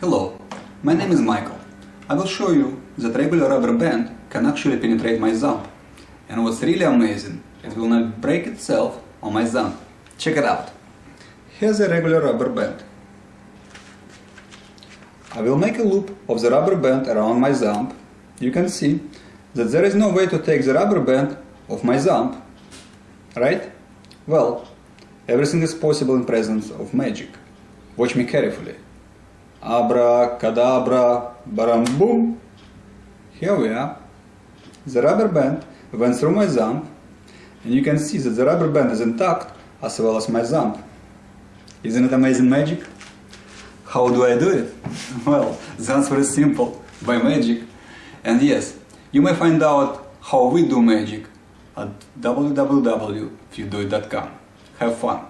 Hello, my name is Michael. I will show you that regular rubber band can actually penetrate my Zamp. And what's really amazing, it will not break itself on my Zamp. Check it out. Here's a regular rubber band. I will make a loop of the rubber band around my Zamp. You can see that there is no way to take the rubber band off my Zamp. Right? Well, everything is possible in presence of magic. Watch me carefully. Abracadabra, baram boom. Here we are. The rubber band went through my thumb, and you can see that the rubber band is intact as well as my thumb. Isn't it amazing magic? How do I do it? Well, the answer is simple, by magic. And yes, you may find out how we do magic at www.fewdoit.com. Have fun!